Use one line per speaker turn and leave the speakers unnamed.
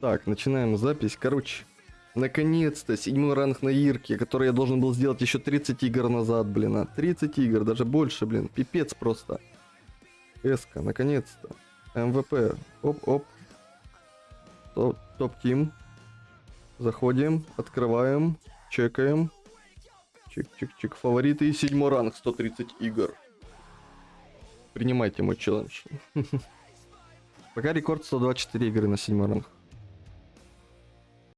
Так, начинаем запись. Короче, наконец-то седьмой ранг на Ирке, который я должен был сделать еще 30 игр назад, блин. А 30 игр, даже больше, блин. Пипец просто. S-ка, наконец-то. MVP. Оп-оп. Top team. Заходим, открываем, чекаем. Чик-чик-чик. Фавориты. и Седьмой ранг, 130 игр. Принимайте мой челлендж. Пока рекорд 124 игры на седьмой ранг.